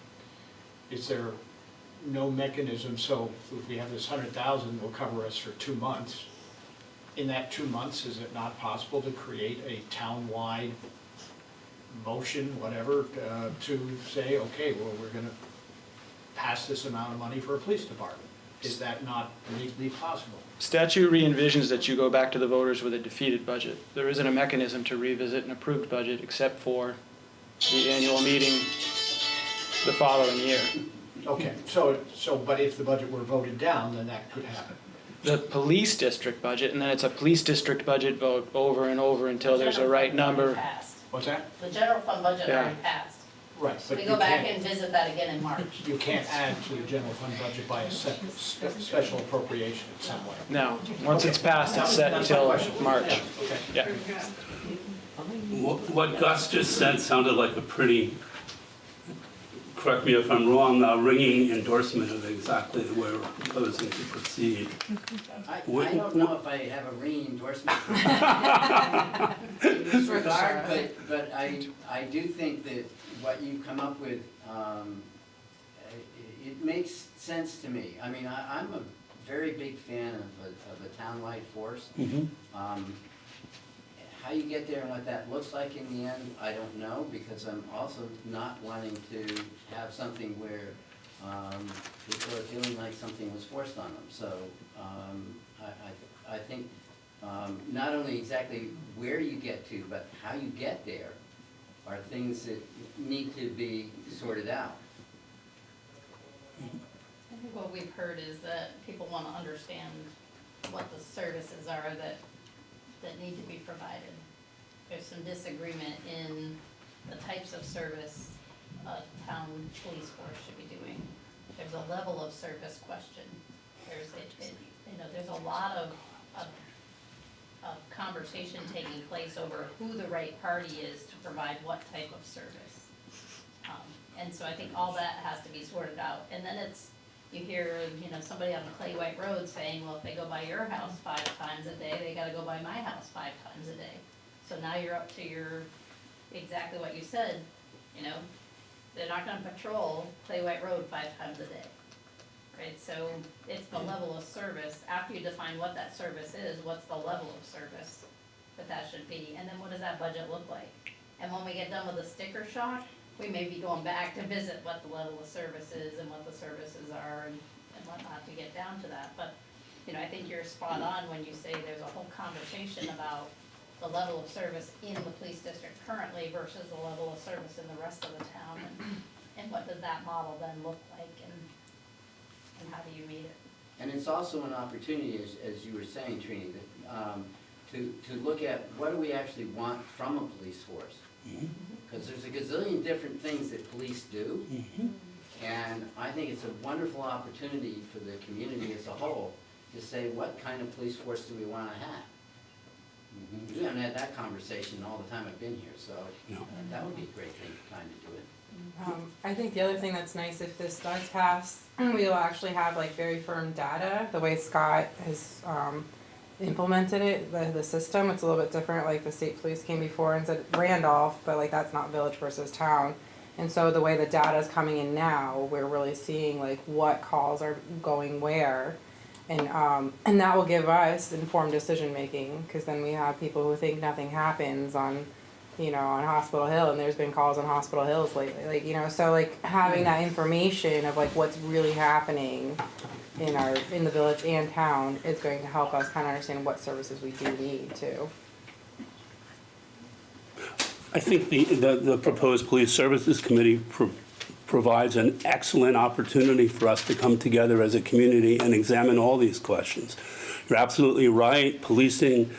Is there no mechanism, so if we have this hundred thousand, it'll cover us for two months. In that two months, is it not possible to create a town-wide motion, whatever, uh, to say, okay, well, we're gonna pass this amount of money for a police department? Is that not legally possible? Statute re-envisions that you go back to the voters with a defeated budget. There isn't a mechanism to revisit an approved budget except for the annual meeting the following year. Okay, so, so, but if the budget were voted down, then that could happen. The police district budget, and then it's a police district budget vote over and over until there's a right General fund already number. passed. What's that? The general fund budget Yeah. already passed. Right, So but we you go back can't, and visit that again in March. you can't add to the general fund budget by a sep- spe- special appropriation in some way. No, once it's passed, it's set until. March. Yeah, Okay. Yeah. What what Gus just said sounded like a pretty, correct me if I'm wrong, uh, ringing endorsement of exactly the way we're proposing to proceed. I, I don't know if I have a ringing endorsement in this regard, but, but I, I do think that what you come up with, um, it, it makes sense to me. I mean, I, I'm a very big fan of a, of a townwide force. Mhm. Um, How you get there and what that looks like in the end, I don't know, because I'm also not wanting to have something where um, people are feeling like something was forced on them. So um, I, I, I think um, not only exactly where you get to, but how you get there are things that need to be sorted out. I think what we've heard is that people want to understand what the services are that, that need to be provided. There's some disagreement in the types of service a town police force should be doing. There's a level of service question. There's, it, it, you know, there's a lot of, of, of conversation taking place over who the right party is to provide what type of service. Um, And so I think all that has to be sorted out. And then it's, you hear, you know, somebody on the Clay White Road saying, well, if they go by your house five times a day, they gotta go by my house five times a day. So now you're up to your, exactly what you said, you know, they're not gonna patrol Clay White Road five times a day. Right, so it's the level of service, after you define what that service is, what's the level of service that that should be, and then what does that budget look like? And when we get done with the sticker shock, we may be going back to visit what the level of service is and what the services are and, and whatnot to get down to that, but, you know, I think you're spot on when you say there's a whole conversation about the level of service in the police district currently versus the level of service in the rest of the town, and, and what does that model then look like, and, and how do you meet it? And it's also an opportunity, as, as you were saying, Trini, that, um, to, to look at what do we actually want from a police force? Because there's a gazillion different things that police do, and I think it's a wonderful opportunity for the community as a whole to say, what kind of police force do we wanna have? We haven't had that conversation all the time I've been here, so uh, that would be a great thing, time to do it. Um, I think the other thing that's nice if this does pass, we will actually have like very firm data, the way Scott has, um, implemented it, the, the system, it's a little bit different, like the state police came before and said Randolph, but like that's not village versus town. And so the way the data is coming in now, we're really seeing like what calls are going where. And, um, and that will give us informed decision making, cause then we have people who think nothing happens on, you know, on Hospital Hill, and there's been calls on Hospital Hills lately, like, you know, so like having that information of like what's really happening in our, in the village and town is going to help us kind of understand what services we do need too. I think the, the, the proposed police services committee pro- provides an excellent opportunity for us to come together as a community and examine all these questions. You're absolutely right, policing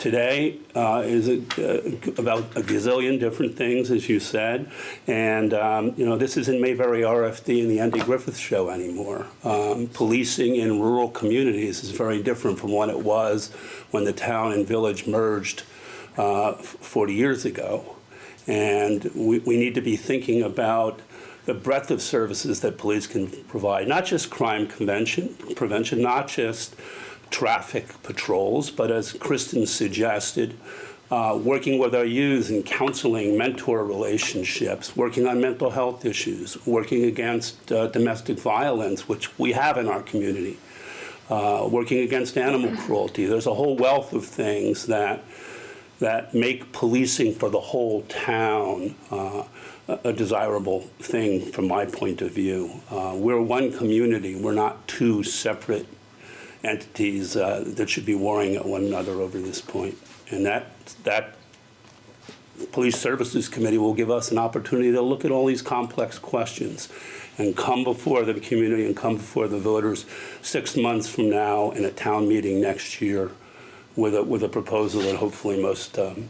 today uh, is a- uh, about a gazillion different things, as you said. And, um, you know, this isn't Mayberry RFD and the Andy Griffith Show anymore. Um, Policing in rural communities is very different from what it was when the town and village merged uh, 40 years ago. And we, we need to be thinking about the breadth of services that police can provide, not just crime prevention, prevention, not just traffic patrols, but as Kristen suggested, uh, working with our youth in counseling, mentor relationships, working on mental health issues, working against uh, domestic violence, which we have in our community, uh, working against animal cruelty. There's a whole wealth of things that that make policing for the whole town uh, a desirable thing from my point of view. Uh, We're one community, we're not two separate entities uh, that should be warring at one another over this point. And that, that Police Services Committee will give us an opportunity to look at all these complex questions and come before the community and come before the voters six months from now in a town meeting next year with a, with a proposal that hopefully most, um,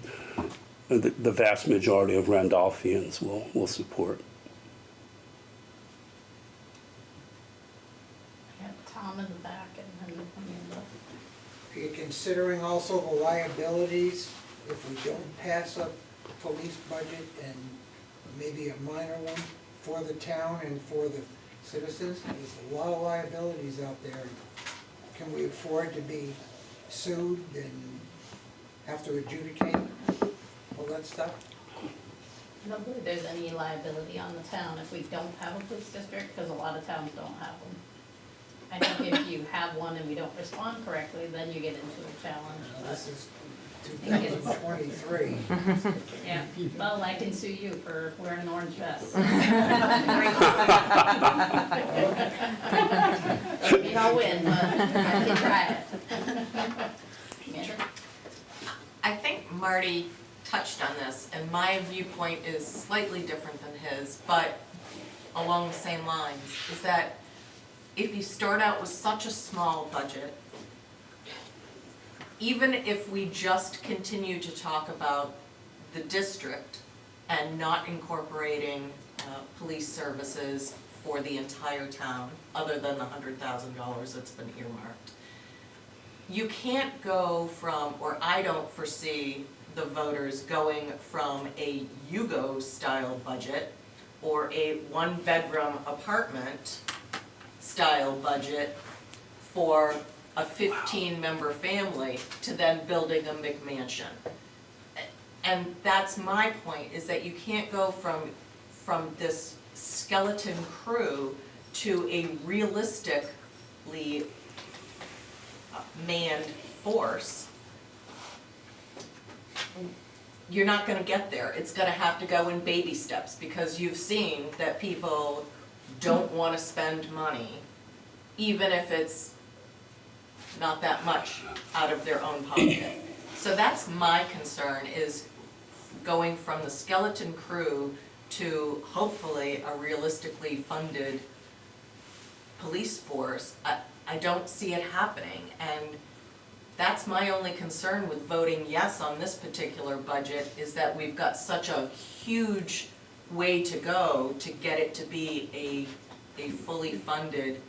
the, the vast majority of Randolphians will, will support. I have Tom in the back and then Amanda. Considering also the liabilities if we don't pass a police budget and maybe a minor one for the town and for the citizens? There's a lot of liabilities out there. Can we afford to be sued and have to adjudicate all that stuff? I don't believe there's any liability on the town if we don't have a police district, because a lot of towns don't have them. I think if you have one and we don't respond correctly, then you get into a challenge, Now, This but, is two thousand twenty-three. yeah. Well, I can sue you for wearing an orange vest. Maybe I'll win, but I can try it. Yeah. I think Marty touched on this, and my viewpoint is slightly different than his, but along the same lines, is that if you start out with such a small budget, even if we just continue to talk about the district and not incorporating uh, police services for the entire town, other than the hundred thousand dollars that's been earmarked, you can't go from, or I don't foresee the voters going from a Yugo-style budget or a one-bedroom apartment style budget for a fifteen-member family to then building a McMansion. And that's my point, is that you can't go from, from this skeleton crew to a realistically manned force. You're not gonna get there, it's gonna have to go in baby steps, because you've seen that people don't wanna spend money, even if it's not that much out of their own pocket. So that's my concern, is going from the skeleton crew to hopefully a realistically funded police force. I, I don't see it happening, and that's my only concern with voting yes on this particular budget, is that we've got such a huge way to go to get it to be a, a fully funded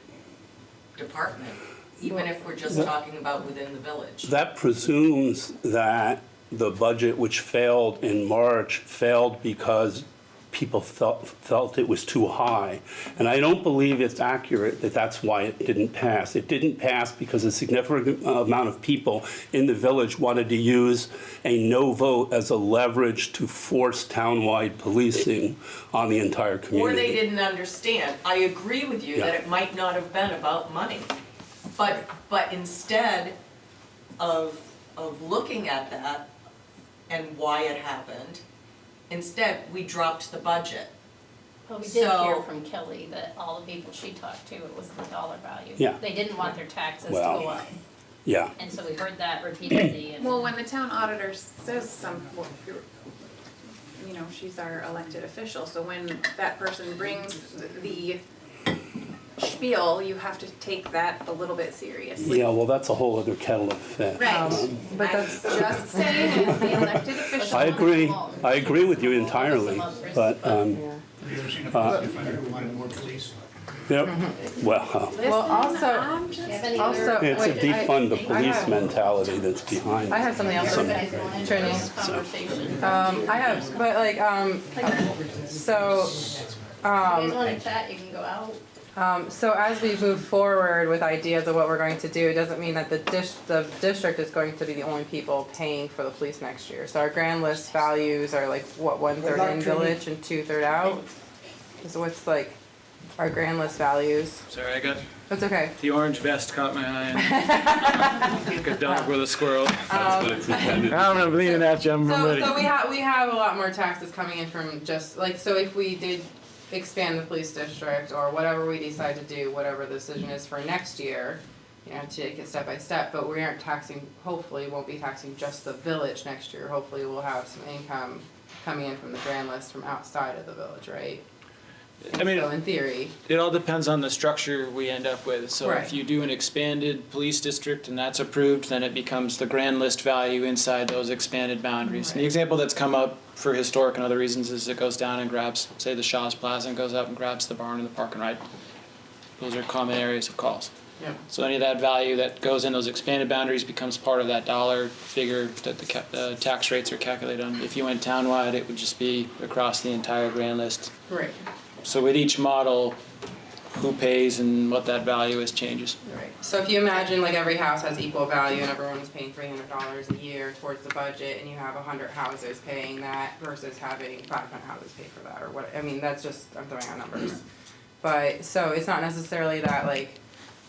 department, even if we're just talking about within the village. That presumes that the budget which failed in March failed because people felt, felt it was too high. And I don't believe it's accurate that that's why it didn't pass. It didn't pass because a significant amount of people in the village wanted to use a no vote as a leverage to force townwide policing on the entire community. Or they didn't understand. I agree with you that it might not have been about money. But, but instead of, of looking at that and why it happened, instead, we dropped the budget. But we did hear So- from Kelly that all the people she talked to, it was the dollar value. Yeah. They didn't want their taxes to Well, go up, Yeah. and so we heard that repeatedly and. Well, when the town auditor says some, well, you're- you know, she's our elected official, so when that person brings the spiel, you have to take that a little bit seriously. Yeah, well, that's a whole other kettle of fish. Right, But I'm that's- just saying, as the elected official. I agree, I agree with you entirely, but, um, Yeah. Have you ever seen a police defender who wanted more police? yep, well, Well, also, Do you have any also, other? it's a wait, I- defund the police have- mentality that's behind I have something else. You to say. to Trini. this conversation? Um, I have, but like, um, so, If you um, guys wanna chat, you can go out. Um, so as we move forward with ideas of what we're going to do, it doesn't mean that the dis- the district is going to be the only people paying for the police next year. So our grand list values are like, what, one third in village and two third out? Is what's like, our grand list values, Sorry, I got, that's okay. the orange vest caught my eye. Like a dog with a squirrel. That's what it's intended. I'm leaning at you, I'm So, ready. so we have, we have a lot more taxes coming in from just, like, so if we did expand the police district or whatever we decide to do, whatever the decision is for next year, you know, take it step by step, but we aren't taxing, hopefully won't be taxing just the village next year. Hopefully we'll have some income coming in from the grand list from outside of the village, right? I mean, So in theory, It all depends on the structure we end up with. So Right. if you do an expanded police district and that's approved, then it becomes the grand list value inside those expanded boundaries. And the example that's come up for historic and other reasons is it goes down and grabs, say, the Shaw's Plaza and goes up and grabs the barn and the park and ride. Those are common areas of calls. Yep. So any of that value that goes in those expanded boundaries becomes part of that dollar figure that the uh, tax rates are calculated on. If you went townwide, it would just be across the entire grand list. Right. So with each model, who pays and what that value is changes. Right. So if you imagine like every house has equal value and everyone's paying three hundred dollars a year towards the budget and you have hundred houses paying that versus having five hundred houses pay for that or what, I mean, that's just, I'm throwing out numbers. But, so it's not necessarily that like,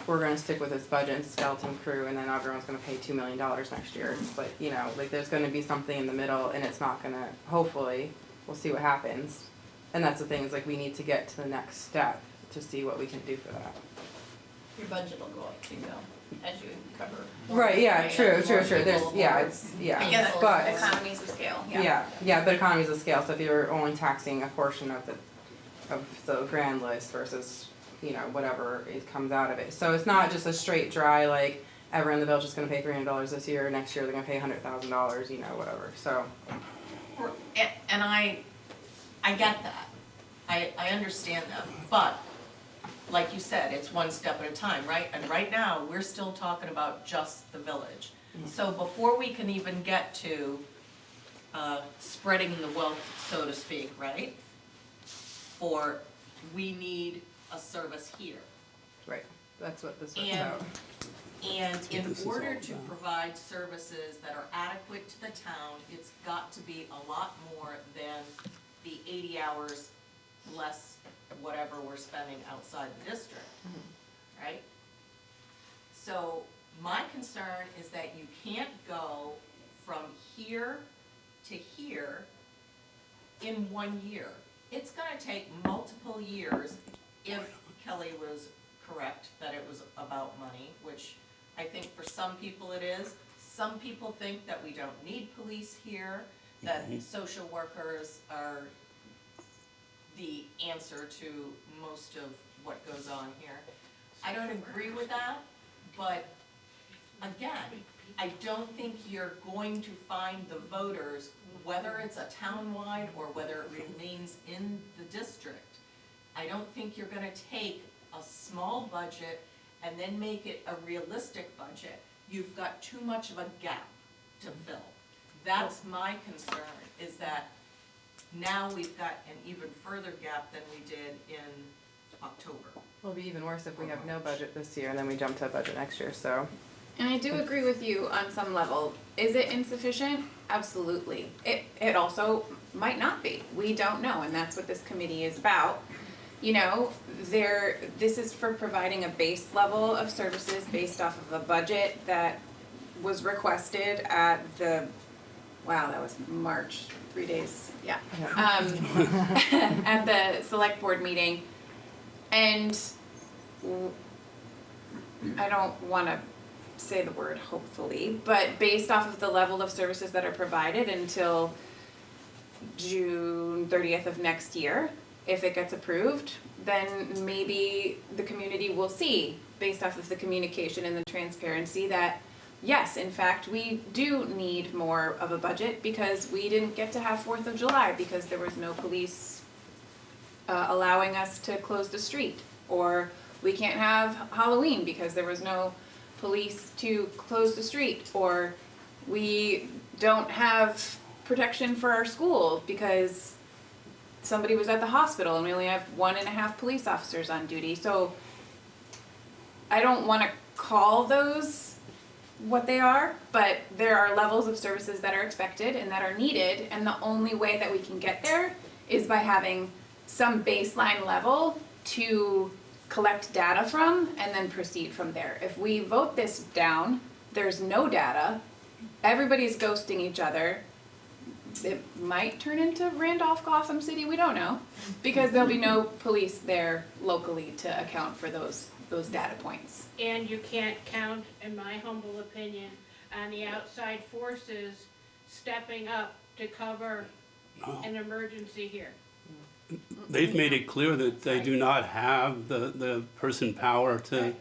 we're gonna stick with this budget and skeleton crew and then everyone's gonna pay two million dollars next year. But, you know, like there's gonna be something in the middle and it's not gonna, hopefully, we'll see what happens. And that's the thing, is like we need to get to the next step to see what we can do for that. Your budget will go up too, though, as you cover. more, Right, yeah, right, true, more true, true, there's, yeah, more- it's, yeah, I guess but, economies of scale, yeah. yeah, yeah, but economies of scale, so if you're only taxing a portion of the, of the grand list versus, you know, whatever it comes out of it. So it's not just a straight dry, like, everyone in the village's gonna pay three hundred dollars this year, next year they're gonna pay a hundred thousand dollars, you know, whatever, so. Or- And, and I, I get that, I, I understand that, but, like you said, it's one step at a time, right? And right now, we're still talking about just the village. So before we can even get to, uh, spreading the wealth, so to speak, right? For, we need a service here. Right, that's what this was And- about. And in order to provide services that are adequate to the town, it's got to be a lot more than the eighty hours less whatever we're spending outside the district, mm-hmm. right? So my concern is that you can't go from here to here in one year. It's gonna take multiple years if Kelly was correct that it was about money, which I think for some people it is. Some people think that we don't need police here, that social workers are the answer to most of what goes on here. I don't agree with that, but again, I don't think you're going to find the voters, whether it's a townwide or whether it remains in the district. I don't think you're gonna take a small budget and then make it a realistic budget. You've got too much of a gap to fill. That's my concern, is that now we've got an even further gap than we did in October. It'll be even worse if we have no budget this year and then we jump to a budget next year, so. And I do agree with you on some level. Is it insufficient? Absolutely. It, it also might not be. We don't know, and that's what this committee is about. You know, there, this is for providing a base level of services based off of a budget that was requested at the, wow, that was March, three days, yeah. Um, at the select board meeting. And I don't wanna say the word hopefully, but based off of the level of services that are provided until June thirtieth of next year, if it gets approved, then maybe the community will see, based off of the communication and the transparency, that yes, in fact, we do need more of a budget because we didn't get to have Fourth of July because there was no police uh, allowing us to close the street. Or we can't have Halloween because there was no police to close the street. Or we don't have protection for our school because somebody was at the hospital and we only have one and a half police officers on duty. So I don't wanna call those what they are, but there are levels of services that are expected and that are needed, and the only way that we can get there is by having some baseline level to collect data from and then proceed from there. If we vote this down, there's no data, everybody's ghosting each other. It might turn into Randolph Gotham City, we don't know, because there'll be no police there locally to account for those those data points. And you can't count, in my humble opinion, on the outside forces stepping up to cover an emergency here. They've made it clear that they do not have the, the person power to,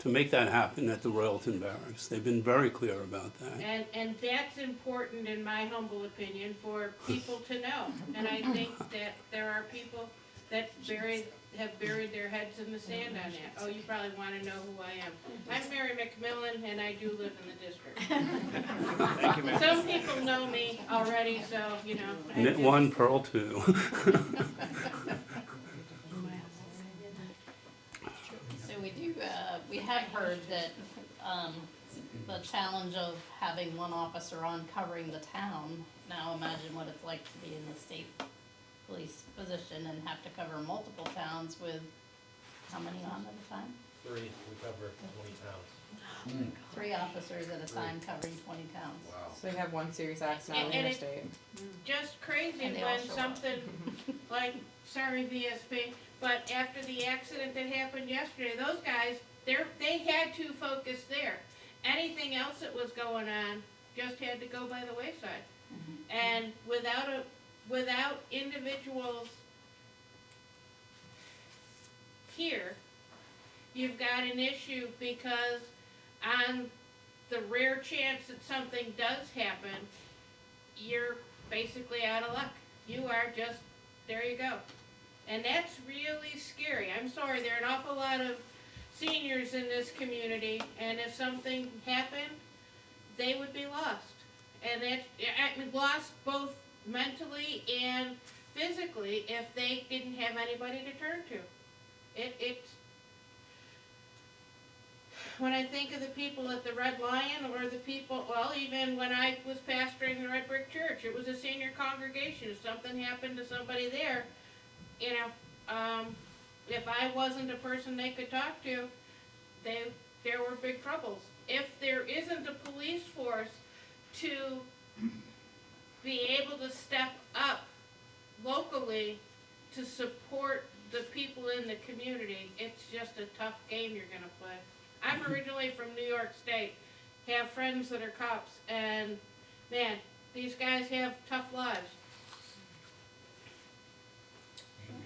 to make that happen at the Royalton Barracks. They've been very clear about that. And, and that's important, in my humble opinion, for people to know. And I think that there are people that buried, have buried their heads in the sand on that. Oh, you probably wanna know who I am. I'm Mary McMillan and I do live in the district. Thank you, Mary. Some people know me already, so, you know. I Knit just- one, purl two. So we do, uh, we have heard that, um, the challenge of having one officer on covering the town. Now imagine what it's like to be in the state police position and have to cover multiple towns with, how many on at a time? Three, we cover twenty towns. Three officers at a time covering twenty towns. Wow. So we have one serious accident on the And- and it- interstate. just crazy And they all when show up. something like, sorry VSP, but after the accident that happened yesterday, those guys, they're, they had to focus there. Anything else that was going on just had to go by the wayside. Mm-hmm. And without a, without individuals here, you've got an issue because on the rare chance that something does happen, you're basically out of luck. You are just, there you go. And that's really scary. I'm sorry, there are an awful lot of seniors in this community, and if something happened, they would be lost. And that, I mean, lost both mentally and physically if they didn't have anybody to turn to. It, it's, when I think of the people at the Red Lion or the people, well, even when I was pastoring the Red Brick Church, it was a senior congregation. If something happened to somebody there, you know, um, if I wasn't a person they could talk to, they, there were big troubles. If there isn't a police force to be able to step up locally to support the people in the community, it's just a tough game you're gonna play. I'm mm-hmm. originally from New York State, have friends that are cops, and man, these guys have tough lives. Mm-hmm.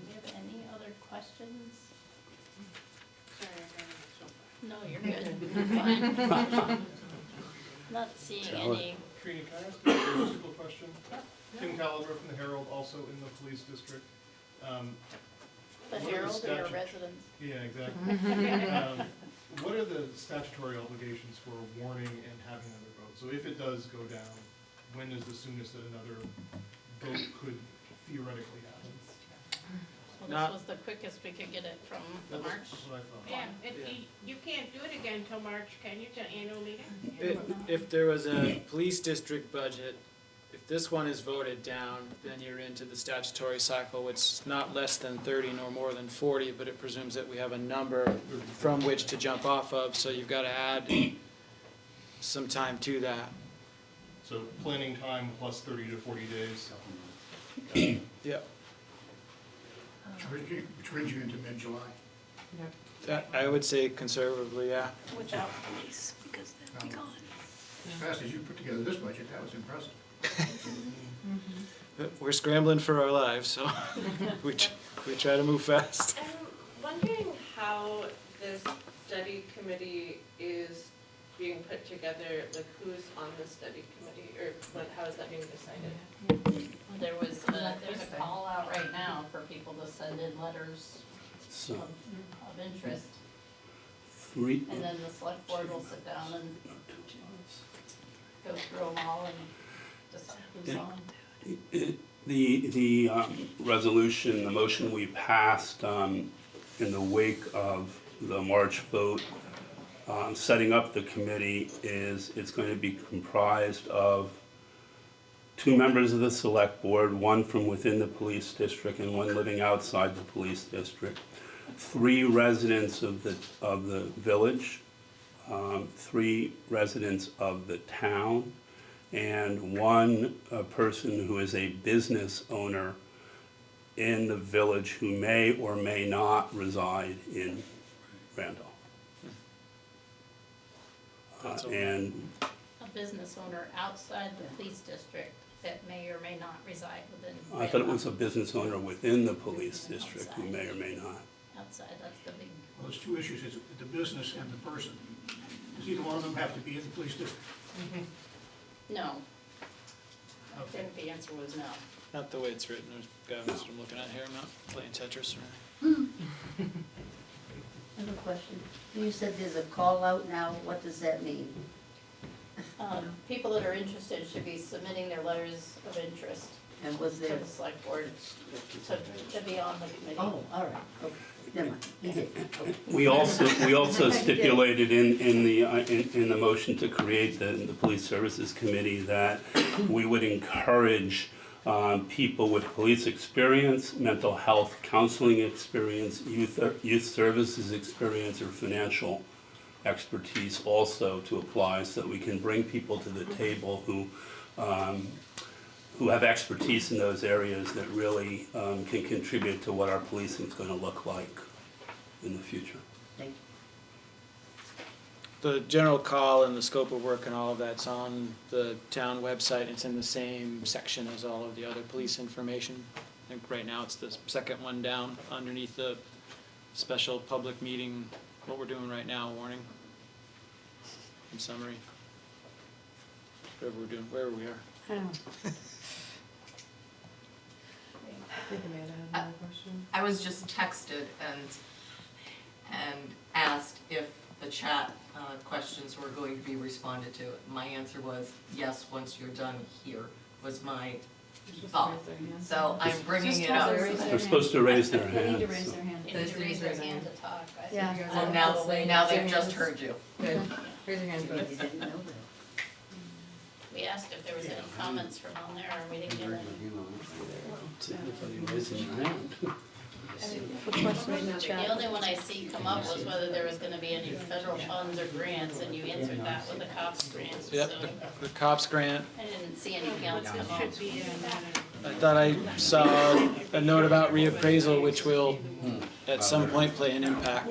Do you have any other questions? Sorry, I got No, you're good. You're fine. Not seeing Tell it. any. Trini, can I ask a logistical question? Tim Calabro from the Herald, also in the police district. Um, The What are the Herald or statutes? residents? Yeah, exactly. Um, What are the statutory obligations for warning and having another vote? So if it does go down, when is the soonest that another vote could theoretically happen? Well, Not- this was the quickest we could get it from the That's March. what I thought. Yeah, it, you, you can't do it again till March, can you, till annual meeting? If, if there was a police district budget, if this one is voted down, then you're into the statutory cycle, which is not less than thirty nor more than forty, but it presumes that we have a number from which to jump off of, so you've gotta add some time to that. So planning time plus thirty to forty days. Yep. Which brings you, which brings you into mid-July. That, I would say conservatively, yeah. Without police, because they'd be Um, gone. As fast as you put together this budget, that was impressive. We're scrambling for our lives, so we, tr- we try to move fast. I'm wondering how this study committee is being put together, like who's on the study committee, or what, how is that being decided? There was, uh, there's a call out right now for people to send in letters So, of, of interest. three, And then the select board will sit down and go through them all and decide who's Yeah. on. The, the um, resolution, the motion we passed um, in the wake of the March vote, um, setting up the committee is, it's going to be comprised of two members of the select board, one from within the police district and one living outside the police district, three residents of the, of the village, um, three residents of the town, and one person who is a business owner in the village who may or may not reside in Randolph. Uh, And A business owner outside the police district that may or may not reside within. I thought it was a business owner within the police district who may or may not. Outside, that's the big, Well, there's two issues, it's the business and the person. Does either one of them have to be in the police district? no. I think the answer was no. Not the way it's written, there's guidance I'm looking at here, I'm not playing Tetris or anything. I have a question. You said there's a call out now, what does that mean? Um, people that are interested should be submitting their letters of interest And was to there, the select board to, to be on the committee. oh, all right, okay, never mind, you did, okay. We also, we also stipulated in, in the, uh, in, in the motion to create the, the Police Services Committee that we would encourage um, people with police experience, mental health counseling experience, youth, youth services experience, or financial expertise also to apply, so that we can bring people to the table who, um, who have expertise in those areas that really um, can contribute to what our policing is gonna look like in the future. Thank you. The general call and the scope of work and all of that's on the town website. It's in the same section as all of the other police information. I think right now it's the second one down underneath the special public meeting, what we're doing right now, warning. In summary. Whatever we're doing, wherever we are. I don't know. Think Amanda had another question. I was just texted and, and asked if the chat uh, questions were going to be responded to. My answer was, yes, once you're done here, was my thought. So I'm bringing it up. They're supposed to raise their They need to hands. raise their hand. They need to raise their hand to talk. I think Yeah. you guys Well, now, a little late. now they've just heard you. Good. Raise your hand, You didn't know that. We asked if there was any comments from on there, and we didn't get any. Somebody raising their hand. The only one I see come up was whether there was gonna be any federal funds or grants, and you answered that with the COPS grant, so Yep, the- the COPS grant, I didn't see anything else come up. Should be in that. I thought I saw a note about reappraisal, which will at some point play an impact.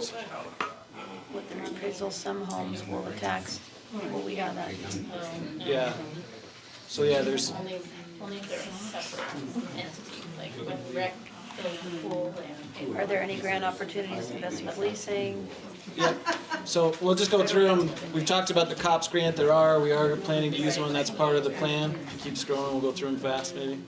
With the reappraisal, some homes were taxed. Well, we got that. Um, Yeah. So yeah, there's, Only, only if they're a separate entity, like with rec, the pool, and. Are there any grant opportunities, investment policing? Yep, so we'll just go through them. We've talked about the COPS grant, there are, we are planning to use one, that's part of the plan. Keep scrolling, we'll go through them fast maybe.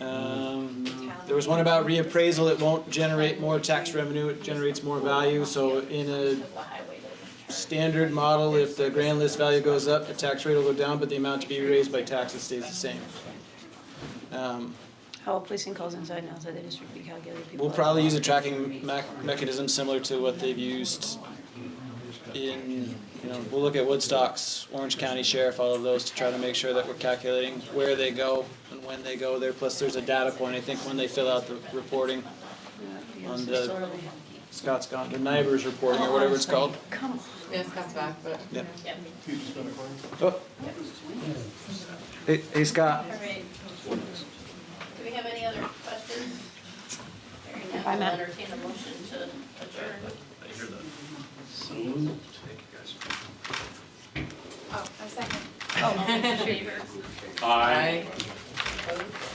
Um, there was one about reappraisal, it won't generate more tax revenue, it generates more value, so in a standard model, if the grand list value goes up, the tax rate will go down, but the amount to be raised by taxes stays the same. Um, How policing calls inside and outside the district be calculated? People We'll are- probably use a tracking mech- mechanism similar to what they've used in, you know, we'll look at Woodstocks, Orange County Sheriff, all of those to try to make sure that we're calculating where they go and when they go there. Plus, there's a data point, I think, when they fill out the reporting, Yeah, on the- sorely- Scott's gone, the NIBRS reporting or whatever it's oh, called. Come on. Yeah, Scott's back, but. Oh. Yep. Yep, Oh. Hey, hey Scott. all right. Do we have any other questions? Hearing none, Bye, I'll Matt. entertain a motion to adjourn. I hear that. So moved. Oh, a second. Oh. All in favor? Aye. Opposed?